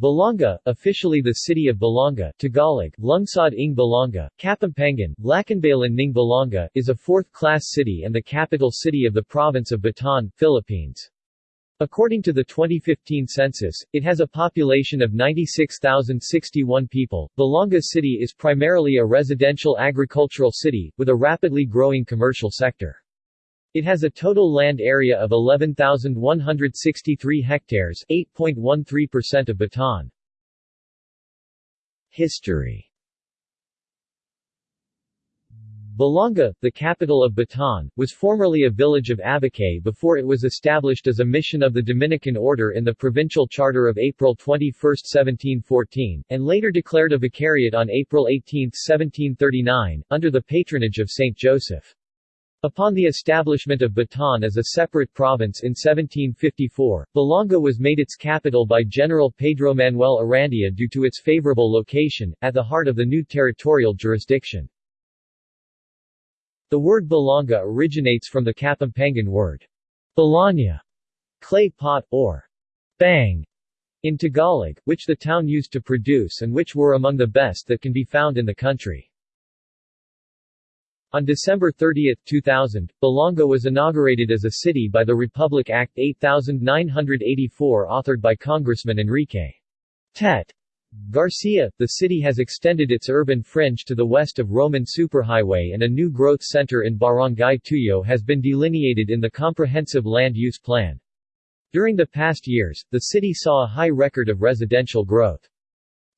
Balanga, officially the city of Balanga Tagalog, Lungsod ng Balanga, Kapampangan, Lacanbayan ng Balanga, is a fourth-class city and the capital city of the province of Bataan, Philippines. According to the 2015 census, it has a population of 96,061 people. Balanga City is primarily a residential agricultural city, with a rapidly growing commercial sector. It has a total land area of 11,163 hectares 8.13% of Bataan. History Balanga, the capital of Bataan, was formerly a village of Abucay before it was established as a mission of the Dominican Order in the provincial charter of April 21, 1714, and later declared a vicariate on April 18, 1739, under the patronage of Saint Joseph. Upon the establishment of Bataan as a separate province in 1754, Balanga was made its capital by General Pedro Manuel Arandia due to its favorable location, at the heart of the new territorial jurisdiction. The word Balanga originates from the Kapampangan word, Balanya, clay pot, or bang, in Tagalog, which the town used to produce and which were among the best that can be found in the country. On December 30, 2000, Balanga was inaugurated as a city by the Republic Act 8984 authored by Congressman Enrique Tet. Garcia. The city has extended its urban fringe to the west of Roman Superhighway and a new growth center in Barangay Tuyo has been delineated in the Comprehensive Land Use Plan. During the past years, the city saw a high record of residential growth.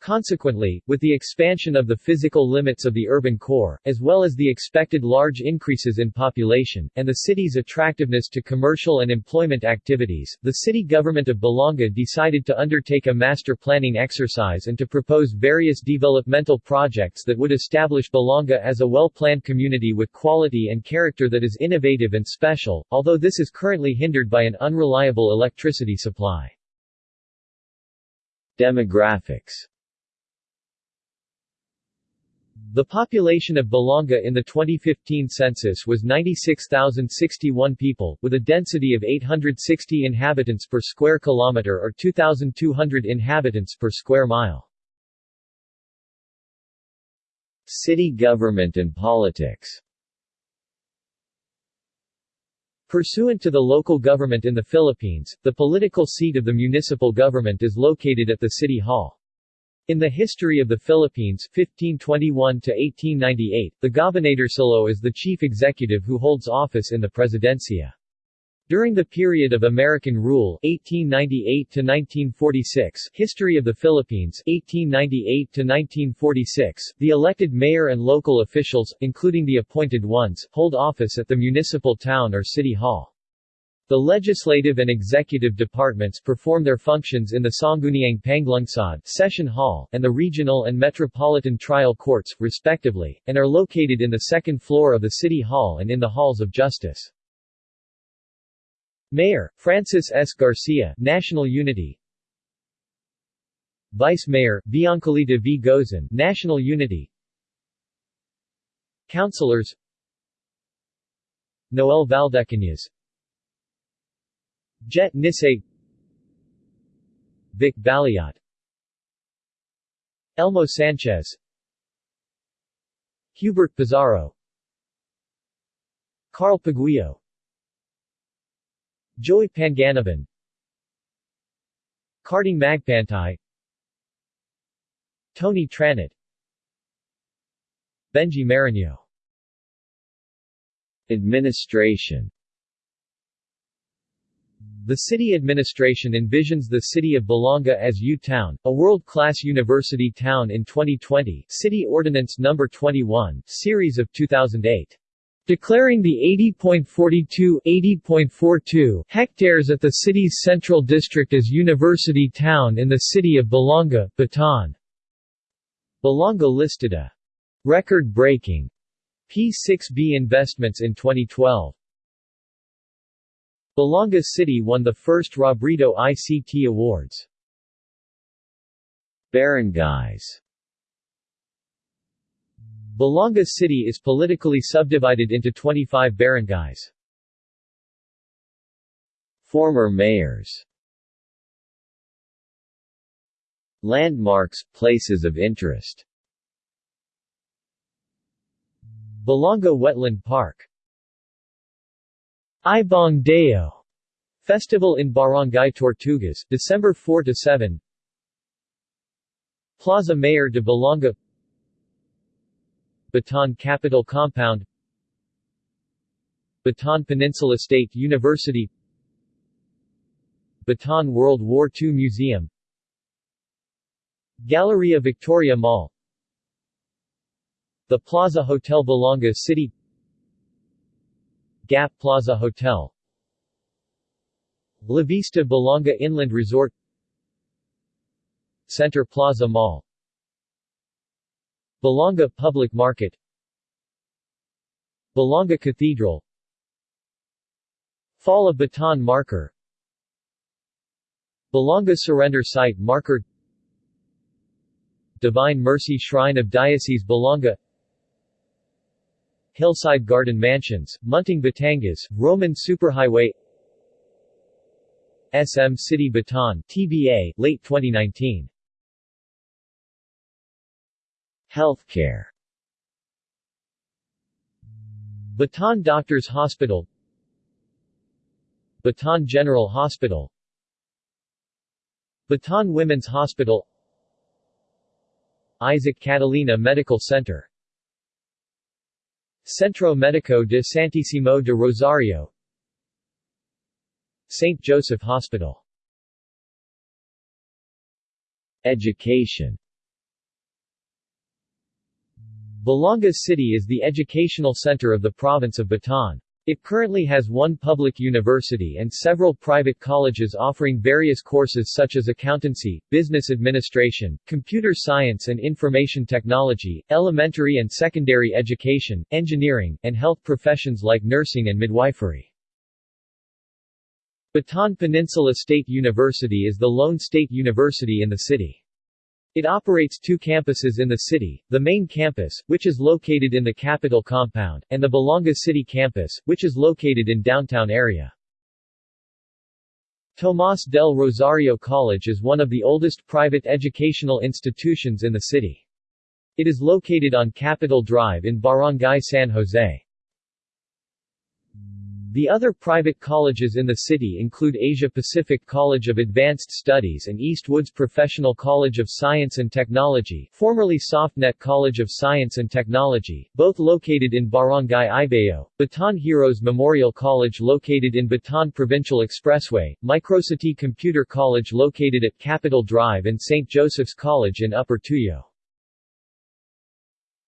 Consequently, with the expansion of the physical limits of the urban core, as well as the expected large increases in population, and the city's attractiveness to commercial and employment activities, the city government of Balanga decided to undertake a master planning exercise and to propose various developmental projects that would establish Balanga as a well-planned community with quality and character that is innovative and special, although this is currently hindered by an unreliable electricity supply. Demographics the population of Balanga in the 2015 census was 96,061 people, with a density of 860 inhabitants per square kilometer or 2,200 inhabitants per square mile. City government and politics Pursuant to the local government in the Philippines, the political seat of the municipal government is located at the City Hall. In the history of the Philippines 1521–1898, the Gobernadorcillo is the chief executive who holds office in the Presidencia. During the period of American rule 1898–1946 History of the Philippines 1898–1946, the elected mayor and local officials, including the appointed ones, hold office at the municipal town or city hall. The legislative and executive departments perform their functions in the Sangguniang Panlungsod Session Hall and the regional and metropolitan trial courts, respectively, and are located in the second floor of the City Hall and in the Halls of Justice. Mayor, Francis S. Garcia National Unity Vice Mayor, Biancalita V. Gozon National Unity Councilors Noel Valdecañas Jet Nisay Vic Baliat Elmo Sanchez. Hubert Pizarro. Carl Paguio Joey Panganiban Carding Magpantay. Tony Tranit Benji Marino. Administration the city administration envisions the city of Balanga as U-Town, a world-class university town in 2020 City Ordinance No. 21, Series of 2008 declaring the 80.42 80.42 hectares at the city's central district as University Town in the city of Balanga, Bataan. Balanga listed a record-breaking P6B investments in 2012. Balanga City won the first Robrito ICT Awards. Barangays Balanga City is politically subdivided into 25 barangays. Former mayors Landmarks, places of interest Balanga Wetland Park Ibong Dayo Festival in Barangay Tortugas, December 4 to 7. Plaza Mayor de Balanga Bataan Capital Compound Bataan Peninsula State University Bataan World War II Museum Galleria Victoria Mall The Plaza Hotel Balanga City Gap Plaza Hotel. La Vista Balanga Inland Resort. Center Plaza Mall. Balanga Public Market. Balanga Cathedral. Fall of Bataan Marker. Balanga Surrender Site Marker. Divine Mercy Shrine of Diocese Balanga Hillside Garden Mansions, Munting Batangas, Roman Superhighway SM City Bataan, TBA, late 2019 Healthcare. Bataan Doctors Hospital. Bataan General Hospital. Bataan Women's Hospital. Isaac Catalina Medical Center Centro Médico de Santissimo de Rosario St. Joseph Hospital Education Balanga City is the educational center of the province of Bataan. It currently has one public university and several private colleges offering various courses such as accountancy, business administration, computer science and information technology, elementary and secondary education, engineering, and health professions like nursing and midwifery. Bataan Peninsula State University is the lone state university in the city. It operates two campuses in the city, the main campus, which is located in the capital compound, and the Balanga City campus, which is located in downtown area. Tomas del Rosario College is one of the oldest private educational institutions in the city. It is located on Capitol Drive in Barangay San Jose. The other private colleges in the city include Asia Pacific College of Advanced Studies and Eastwoods Professional College of Science and Technology formerly SoftNet College of Science and Technology, both located in Barangay Ibayo, Bataan Heroes Memorial College located in Bataan Provincial Expressway, Microcity Computer College located at Capitol Drive and St. Joseph's College in Upper Tuyo.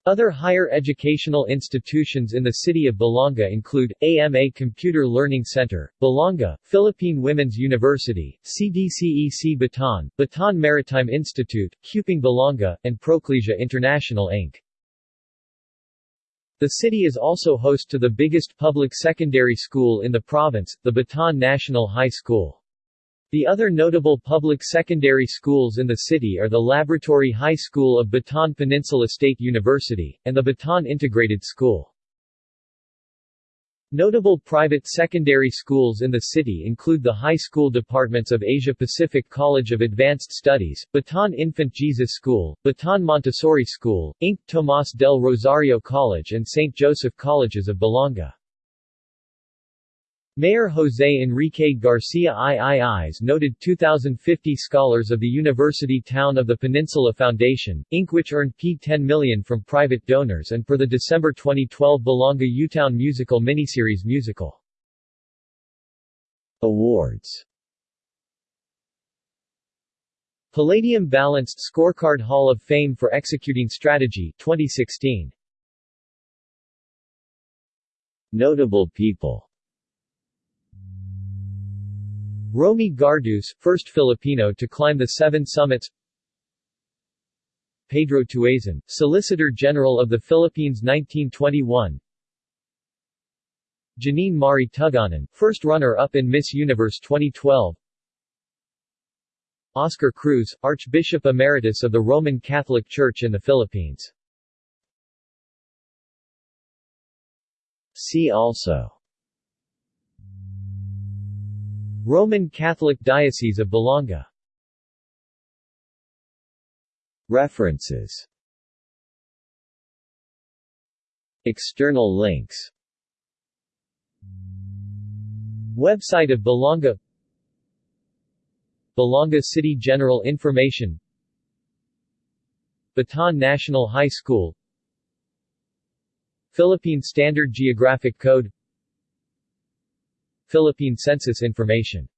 Other higher educational institutions in the city of Balanga include, AMA Computer Learning Center, Balanga, Philippine Women's University, CDCEC Bataan, Bataan Maritime Institute, Cuping Balanga, and Proclesia International Inc. The city is also host to the biggest public secondary school in the province, the Bataan National High School. The other notable public secondary schools in the city are the Laboratory High School of Bataan Peninsula State University, and the Bataan Integrated School. Notable private secondary schools in the city include the high school departments of Asia Pacific College of Advanced Studies, Bataan Infant Jesus School, Bataan Montessori School, Inc. Tomas del Rosario College and St. Joseph Colleges of Balanga. Mayor José Enrique Garcia III's noted 2050 Scholars of the University Town of the Peninsula Foundation, Inc. which earned P10 million from private donors and for the December 2012 Balanga Utown Musical miniseries musical. Awards Palladium Balanced Scorecard Hall of Fame for Executing Strategy 2016 Notable people Romi Garduce, first Filipino to climb the seven summits. Pedro Tuazon, Solicitor General of the Philippines 1921 Janine Mari Tugonon, first runner-up in Miss Universe 2012 Oscar Cruz, Archbishop Emeritus of the Roman Catholic Church in the Philippines. See also Roman Catholic Diocese of Balanga References. External links. Website of Balanga Balanga City General Information. Bataan National High School. Philippine Standard Geographic Code Philippine Census Information